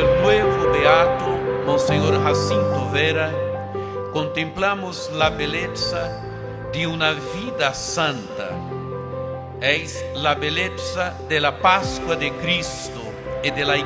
el nuevo beato Monseñor Jacinto Vera, contemplamos la belleza de una vida santa. Es la belleza de la Pascua de Cristo y de la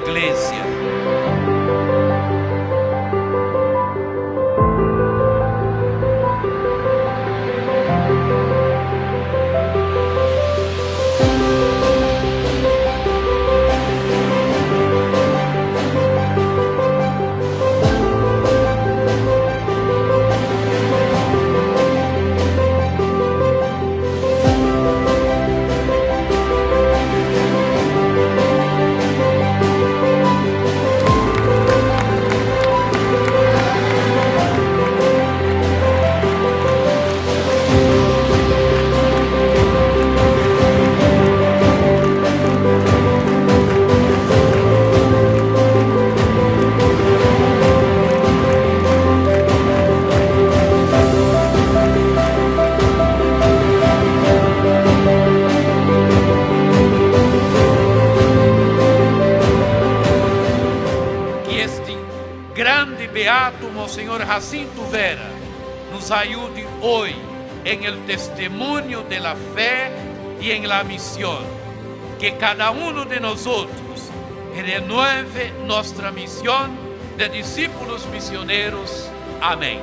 grande beato Monsenhor Jacinto Vera nos ayude hoy en el testimonio de la y en la misión. Que cada uno de nosotros renueve nuestra misión de discípulos misioneros. Amén.